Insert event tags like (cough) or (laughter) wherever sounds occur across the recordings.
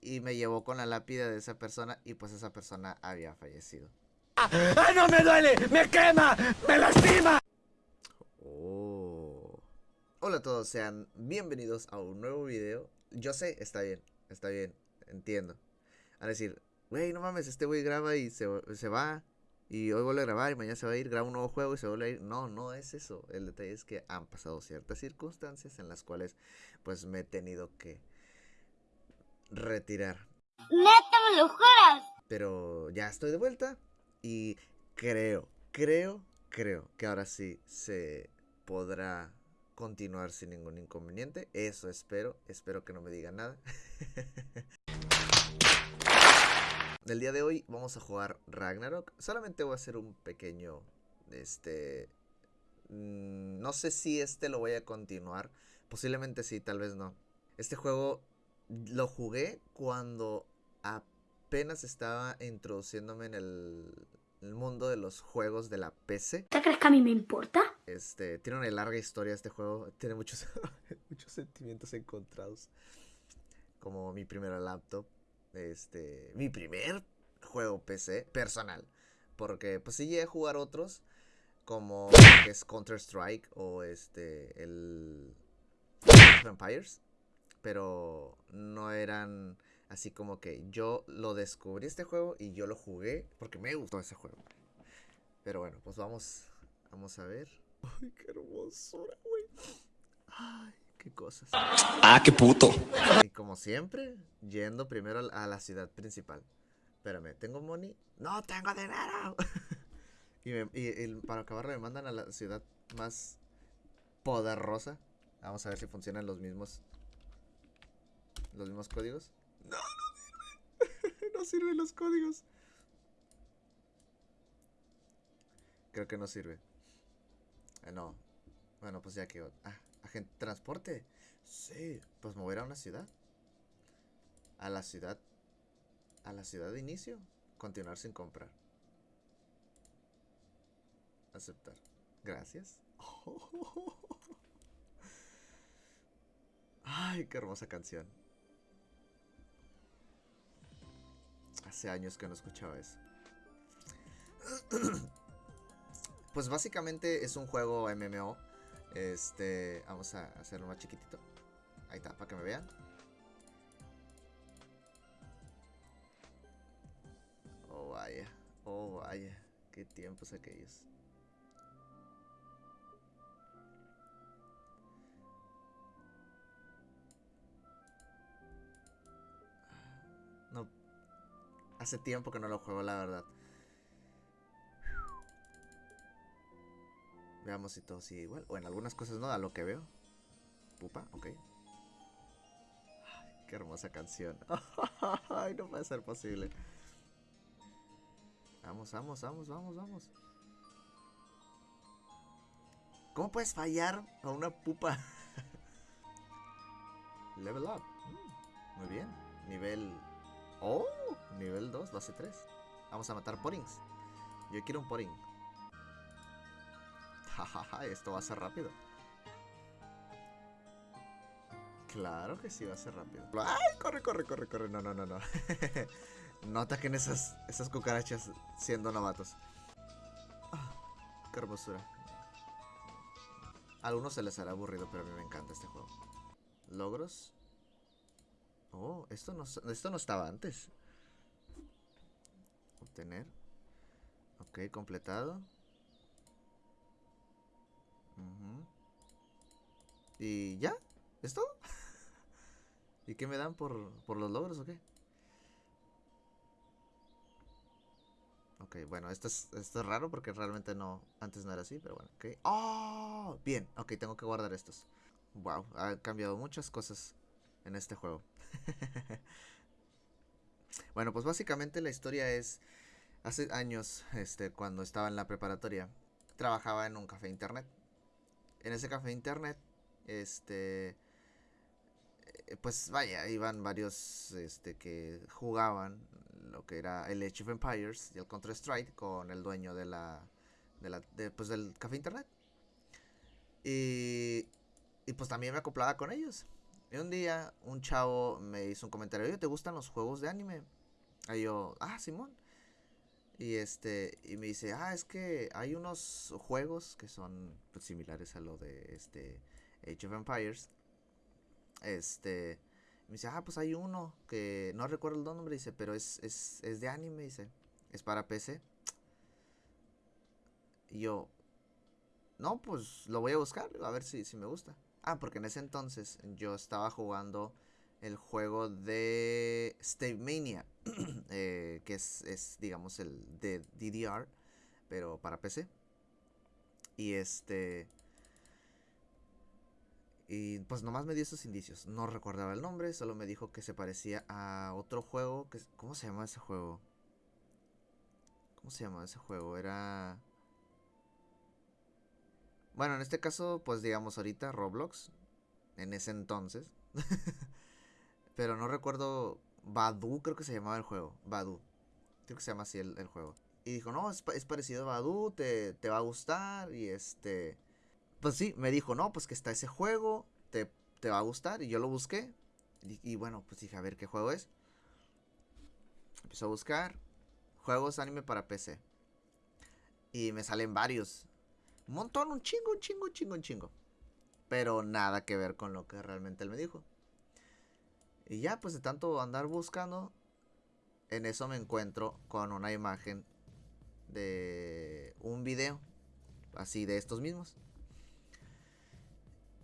y me llevó con la lápida de esa persona y pues esa persona había fallecido. ¡Ah, no me duele! ¡Me quema! ¡Me lastima! Oh. Hola a todos, sean bienvenidos a un nuevo video. Yo sé, está bien, está bien, entiendo. A decir, güey, no mames, este güey graba y se, se va. Y hoy vuelve a grabar y mañana se va a ir, graba un nuevo juego y se vuelve a ir. No, no es eso. El detalle es que han pasado ciertas circunstancias en las cuales pues me he tenido que retirar. Neta, me lo juras. Pero ya estoy de vuelta y creo, creo, creo que ahora sí se podrá continuar sin ningún inconveniente. Eso espero. Espero que no me digan nada. (laughs) El día de hoy vamos a jugar Ragnarok. Solamente voy a hacer un pequeño. Este. mm, No sé si este lo voy a continuar. Posiblemente sí, tal vez no. Este juego lo jugué cuando apenas estaba introduciéndome en el, el mundo de los juegos de la PC. ¿Te crees que a mí me importa? Este, tiene una larga historia este juego. Tiene muchos, (laughs) muchos sentimientos encontrados. Como mi primera laptop. Este, mi primer juego PC personal. Porque pues sí llegué a jugar otros. Como que es Counter Strike o este, el Vampires. Pero no eran así como que yo lo descubrí este juego y yo lo jugué porque me gustó ese juego. Pero bueno, pues vamos, vamos a ver. Ay, qué hermosura, güey. Ay, qué cosas. ¡Ah, qué puto! Y como siempre, yendo primero a la ciudad principal. Espérame, ¿tengo money? ¡No tengo dinero! (laughs) y, me- y- y para acabarlo me mandan a la ciudad más poderosa. Vamos a ver si funcionan los mismos. Los mismos códigos. No, no sirve. (laughs) no sirven los códigos. Creo que no sirve. Eh, no. Bueno, pues ya que. Ah, agente transporte. Sí, pues mover a una ciudad. A la ciudad. A la ciudad de inicio. Continuar sin comprar. Aceptar. Gracias. (laughs) Ay, qué hermosa canción. Hace años que no escuchaba eso. (clears throat) Pues básicamente es un juego MMO. Este, vamos a hacerlo más chiquitito. Ahí está, para que me vean. Oh, vaya. Oh, vaya. Qué tiempos aquellos. Hace tiempo que no lo juego, la verdad. Veamos si todo sigue igual. O en algunas cosas no, a lo que veo. Pupa, ok. Ay, qué hermosa canción. (laughs) Ay, no puede ser posible. Vamos, vamos, vamos, vamos, vamos. ¿Cómo puedes fallar a una pupa? (laughs) Level up. Mm, muy bien. Nivel. Oh, nivel 2, base 3. Vamos a matar porings. Yo quiero un poring. (laughs) Jajaja, esto va a ser rápido. Claro que sí va a ser rápido. ¡Ay! Corre, corre, corre, corre. No, no, no, no. (laughs) no ataquen esas, esas cucarachas siendo novatos. Ah, qué hermosura. A algunos se les hará aburrido, pero a mí me encanta este juego. Logros. Oh, esto no, esto no estaba antes. Obtener. Ok, completado. Ujú. ¿Y ya? ¿Es todo? (laughs) ¿Y qué me dan por, por los logros o qué? Ok, bueno, esto es, esto es raro porque realmente no, antes no era así, pero bueno, ok. ¡Oh! Bien, ok, tengo que guardar estos. Wow, ha cambiado muchas cosas en este juego. (laughs) bueno, pues básicamente la historia es, hace años, este, cuando estaba en la preparatoria, trabajaba en un café internet. En ese café internet, este, eh, pues vaya, iban varios, este, que jugaban lo que era el Age of Empires y el Counter Strike con el dueño de la, de la, pues del café internet. Y, y pues también me acoplaba con ellos. Y un día un chavo me hizo un comentario, oye, ¿te gustan los juegos de anime? Y yo, ah, Simón. Y este, y me dice, ah, es que hay unos juegos que son pues, similares a lo de este Age of Empires. Este, me dice, ah, pues hay uno que no recuerdo el nombre, dice, pero es, es, es de anime, dice, es para PC. Y yo, no, pues lo voy a buscar, a ver si, si me gusta. Ah, porque en ese entonces yo estaba jugando el juego de Stave Mania, (clears throat) eh, que es, es, digamos, el de DDR, pero para PC. Y este... Y pues nomás me dio esos indicios. No recordaba el nombre, solo me dijo que se parecía a otro juego. Que, ¿Cómo se llama ese juego? ¿Cómo se llama ese juego? Era... Bueno, en este caso, pues digamos ahorita Roblox. En ese entonces. (laughs) Pero no recuerdo. Badu, creo que se llamaba el juego. Badu. Creo que se llama así el, el juego. Y dijo, no, es, es parecido a Badu, te, te, va a gustar. Y este. Pues sí, me dijo, no, pues que está ese juego, te, te va a gustar. Y yo lo busqué. Y, y, bueno, pues dije, a ver qué juego es. Empezó a buscar juegos anime para PC. Y me salen varios. Un montón, un chingo, un chingo, un chingo, un chingo. Pero nada que ver con lo que realmente él me dijo. Y ya, pues de tanto andar buscando, en eso me encuentro con una imagen de un video, así de estos mismos.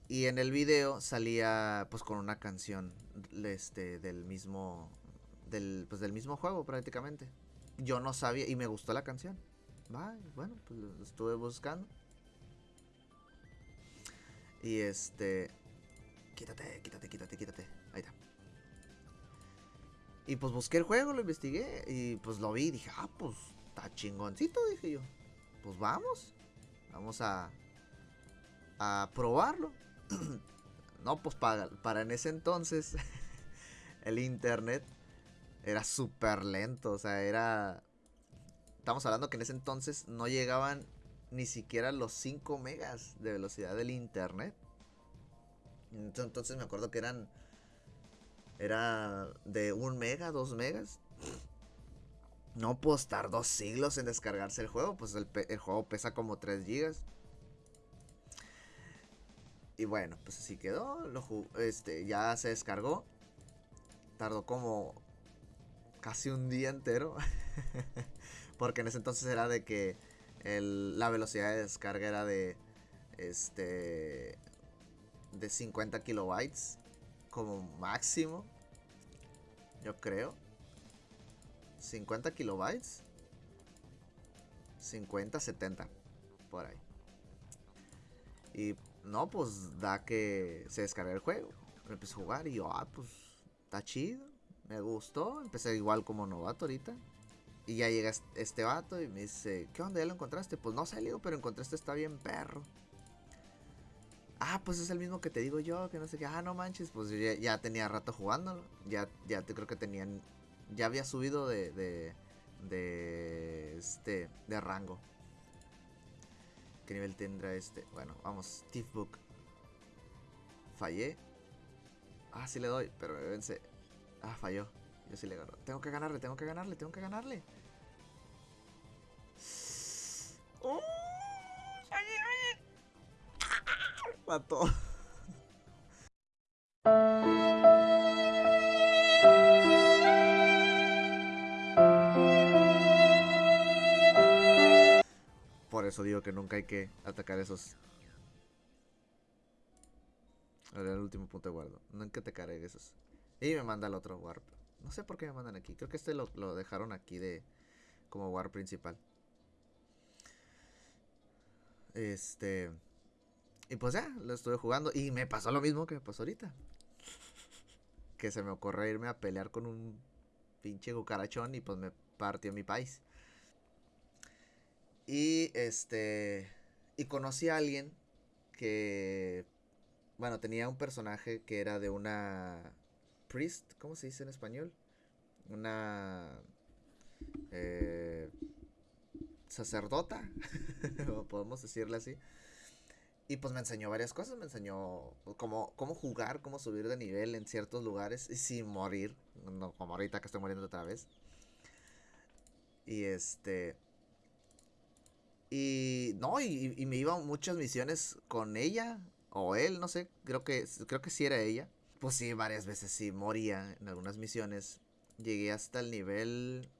Y en el video salía pues con una canción este del mismo del pues del mismo juego prácticamente. Yo no sabía y me gustó la canción. Va, bueno, pues lo estuve buscando. Y este quítate, quítate, quítate, quítate. Ahí está. Y pues busqué el juego, lo investigué y pues lo vi dije, ah, pues está chingoncito, dije yo. Pues vamos, vamos a, a probarlo. (clears throat) no, pues para, para en ese entonces (laughs) el internet era súper lento, o sea, era... Estamos hablando que en ese entonces no llegaban ni siquiera los 5 megas de velocidad del internet. Entonces me acuerdo que eran era de un mega, dos megas. No puedo estar dos siglos en descargarse el juego. Pues el, juego pesa como 3 gigas. Y bueno, pues así quedó. Lo este, ya se descargó. Tardó como casi un día entero. (laughs) Porque en ese entonces era de que la velocidad de descarga era de este de 50 kilobytes como máximo. Yo creo. 50 kilobytes. 50, 70. Por ahí. Y no, pues da que se descarga el juego. Empecé a jugar y yo, ah, pues está chido. Me gustó. Empecé igual como novato ahorita. Y ya llega este vato y me dice, ¿qué onda? ¿Ya lo encontraste? Pues no salió, pero encontraste está bien perro. Ah, pues es el mismo que te digo yo, que no sé qué. Ah, no manches, pues ya, ya tenía rato jugándolo. Ya, ya te creo que tenían. Ya había subido de. de. de. este. de rango. ¿Qué nivel tendrá este? Bueno, vamos, Thief Book. Fallé. Ah, sí le doy, pero me vence. Ah, falló. Yo sí le gano. Tengo que ganarle, tengo que ganarle, tengo que ganarle. ¡Oh! Mató. Por eso digo que nunca hay que atacar esos. El último punto de guardo. Nunca te atacar esos. Y me manda el otro warp. No sé por qué me mandan aquí. Creo que este lo, lo dejaron aquí de como warp principal. Este. Y pues ya, lo estuve jugando. Y me pasó lo mismo que me pasó ahorita. Que se me ocurrió irme a pelear con un pinche cucarachón y pues me partió mi país. Y este. Y conocí a alguien que. Bueno, tenía un personaje que era de una. Priest, ¿cómo se dice en español? Una. Eh, sacerdota, (laughs) podemos decirle así Y pues me enseñó varias cosas, me enseñó cómo, cómo jugar, cómo subir de nivel en ciertos lugares y sin morir, como ahorita que estoy muriendo otra vez. Y este... Y no, y, y me iba muchas misiones con ella, o él, no sé, creo que, creo que sí era ella. Pues sí, varias veces sí, moría en algunas misiones. Llegué hasta el nivel...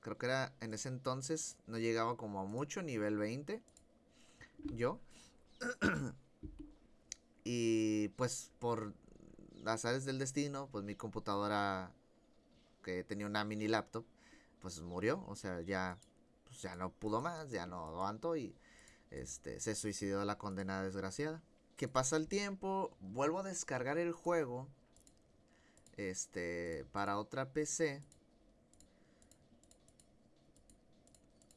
Creo que era en ese entonces, no llegaba como a mucho, nivel 20. Yo. (clears throat) y pues por las áreas del destino, pues mi computadora, que tenía una mini laptop, pues murió. O sea, ya, pues ya no pudo más, ya no aguantó y este, se suicidó la condenada desgraciada. Que pasa el tiempo, vuelvo a descargar el juego este, para otra PC.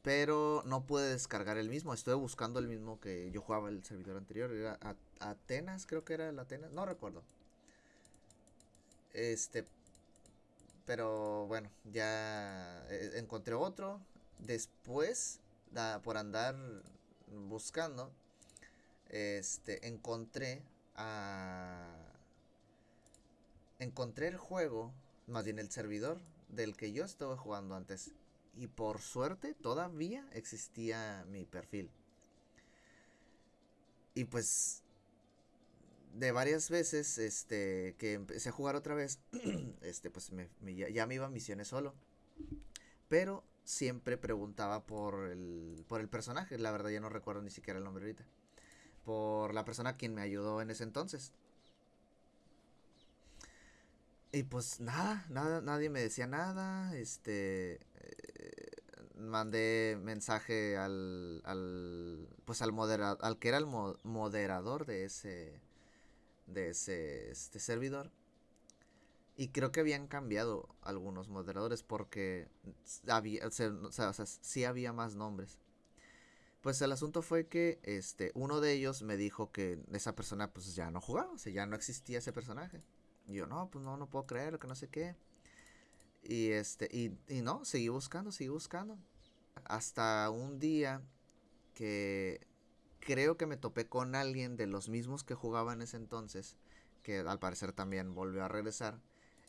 Pero no pude descargar el mismo. Estuve buscando el mismo que yo jugaba el servidor anterior. Era Atenas, creo que era el Atenas. No recuerdo. Este. Pero bueno, ya eh, encontré otro. Después, por andar buscando, este, encontré a... Encontré el juego, más bien el servidor del que yo estaba jugando antes. Y por suerte todavía existía mi perfil. Y pues de varias veces este que empecé a jugar otra vez, (clears throat) este pues ya, me iba a misiones solo. Pero siempre preguntaba por el por el personaje, la verdad ya no recuerdo ni siquiera el nombre ahorita por la persona quien me ayudó en ese entonces. Y pues nada, nada, nadie me decía nada. Este, mandé mensaje al, al, pues al moderador, al que era el moderador de ese, de ese, este servidor. Y creo que habían cambiado algunos moderadores porque había, o sea, o sea, sí había más nombres. Pues el asunto fue que este, uno de ellos me dijo que esa persona pues ya no jugaba, o sea, ya no existía ese personaje. Y yo, no, pues no, no puedo creerlo, que no sé qué. Y este, y, y no, seguí buscando, seguí buscando. Hasta un día que creo que me topé con alguien de los mismos que jugaba en ese entonces, que al parecer también volvió a regresar.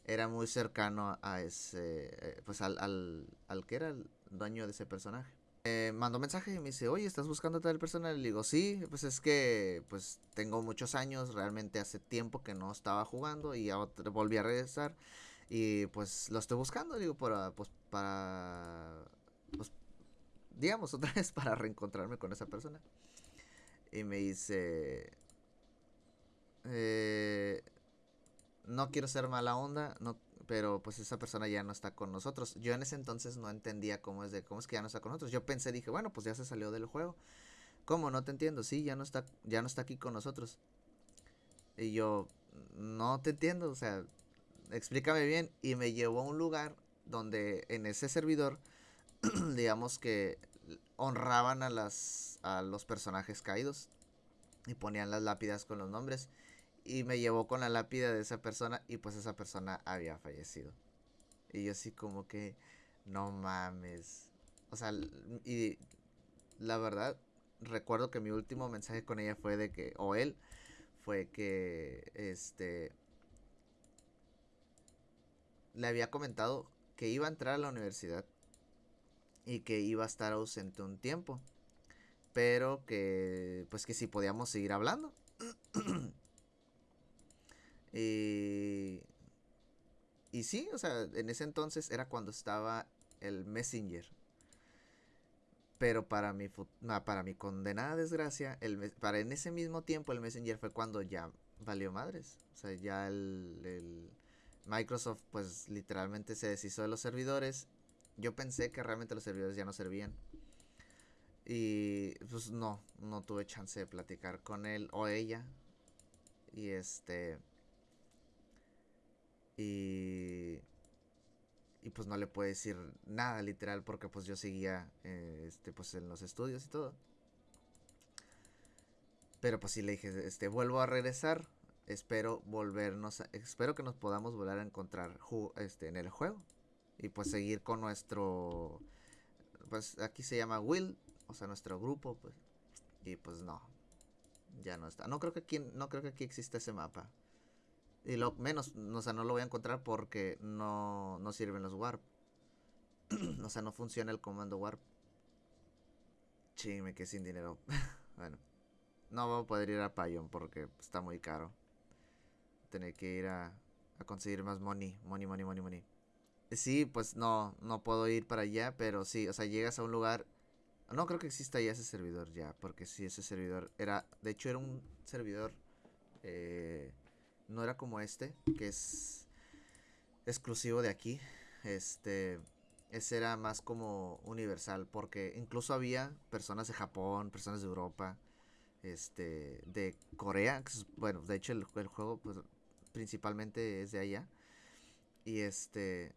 Era muy cercano a ese, eh, pues al, al, al que era el dueño de ese personaje eh, mandó mensaje y me dice, oye, ¿estás buscando tal persona? Le digo, sí, pues es que pues tengo muchos años, realmente hace tiempo que no estaba jugando y ya volví a regresar y pues lo estoy buscando, digo, para, pues para, pues, digamos, otra vez para reencontrarme con esa persona. Y me dice, eh, no quiero ser mala onda, no pero pues esa persona ya no está con nosotros. Yo en ese entonces no entendía cómo es de cómo es que ya no está con nosotros. Yo pensé, dije, bueno, pues ya se salió del juego. ¿Cómo? No te entiendo. Sí, ya no está ya no está aquí con nosotros. Y yo no te entiendo, o sea, explícame bien y me llevó a un lugar donde en ese servidor (clears throat) digamos que honraban a las a los personajes caídos y ponían las lápidas con los nombres y me llevó con la lápida de esa persona y pues esa persona había fallecido. Y yo así como que, no mames. O sea, y la verdad, recuerdo que mi último mensaje con ella fue de que, o él, fue que, este, le había comentado que iba a entrar a la universidad y que iba a estar ausente un tiempo. Pero que, pues que si podíamos seguir hablando. (clears throat) Y, y sí, o sea, en ese entonces era cuando estaba el Messenger. Pero para mi, para mi condenada desgracia, el, para en ese mismo tiempo el Messenger fue cuando ya valió madres. O sea, ya el, el Microsoft pues literalmente se deshizo de los servidores. Yo pensé que realmente los servidores ya no servían. Y pues no, no tuve chance de platicar con él o ella. Y este... Y, y pues no le puedo decir nada literal porque pues yo seguía eh, este, pues en los estudios y todo. Pero pues sí le dije, este, vuelvo a regresar. Espero volvernos, espero que nos podamos volver a encontrar este, en el juego. Y pues seguir con nuestro, pues aquí se llama Will, o sea, nuestro grupo, pues. Y pues no, Ya no está. No creo que aquí, no creo que aquí exista ese mapa. Y lo menos, o sea, no lo voy a encontrar porque no, no sirven los warp. (clears throat) o sea, no funciona el comando warp. Sí, me quedé sin dinero. (laughs) bueno. No voy a poder ir a Payon porque está muy caro. Tener que ir a, a conseguir más money. Money, money, money, money. Sí, pues no, no puedo ir para allá, pero sí, o sea, llegas a un lugar... No creo que exista ya ese servidor ya, porque sí, ese servidor era... De hecho, era un servidor... Eh, no era como este, que es exclusivo de aquí. Este, ese era más como universal, porque incluso había personas de Japón, personas de Europa, este, de Corea, bueno, de hecho el, el juego pues, principalmente es de allá. Y este,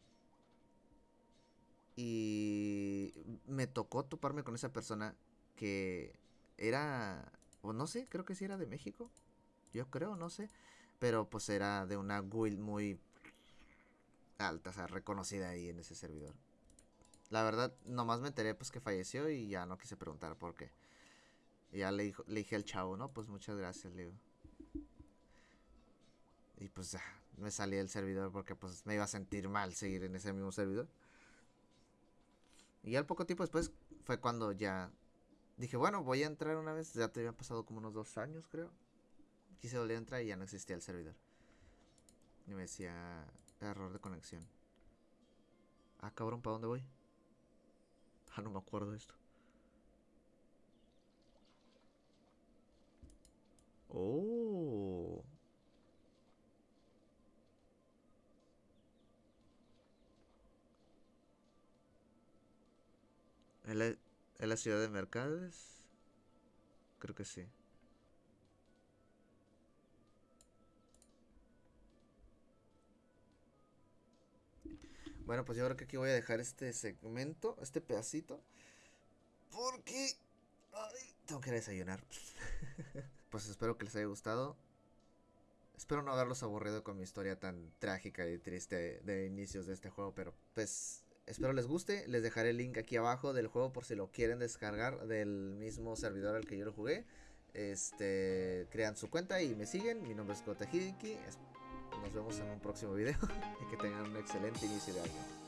y me tocó toparme con esa persona que era, o no sé, creo que sí era de México. Yo creo, no sé. Pero pues era de una guild muy alta, o sea, reconocida ahí en ese servidor. La verdad, nomás me enteré pues que falleció y ya no quise preguntar por qué. Ya le, le dije al chavo, ¿no? Pues muchas gracias, le. Y pues ya, me salí del servidor porque pues me iba a sentir mal seguir en ese mismo servidor. Y al poco tiempo después fue cuando ya dije, bueno, voy a entrar una vez. Ya te habían pasado como unos dos años, creo. Quise volver a entrar y ya no existía el servidor. Y me decía error de conexión. Ah, cabrón, ¿para dónde voy? (laughs) Ah, no me acuerdo de esto. Oh. ¿En la, en la ciudad de Mercades? Creo que sí. Bueno, pues yo creo que aquí voy a dejar este segmento, este pedacito. Porque... Tengo que desayunar. (laughs) pues espero que les haya gustado. Espero no haberlos aburrido con mi historia tan trágica y triste de inicios de este juego, pero pues Espero les guste. Les dejaré el link aquí abajo del juego por si lo quieren descargar del mismo servidor al que yo lo jugué. Este, crean su cuenta y me siguen. Mi nombre es Kota Hidiki. Nos vemos en un próximo video (laughs) y que tengan un excelente inicio de año.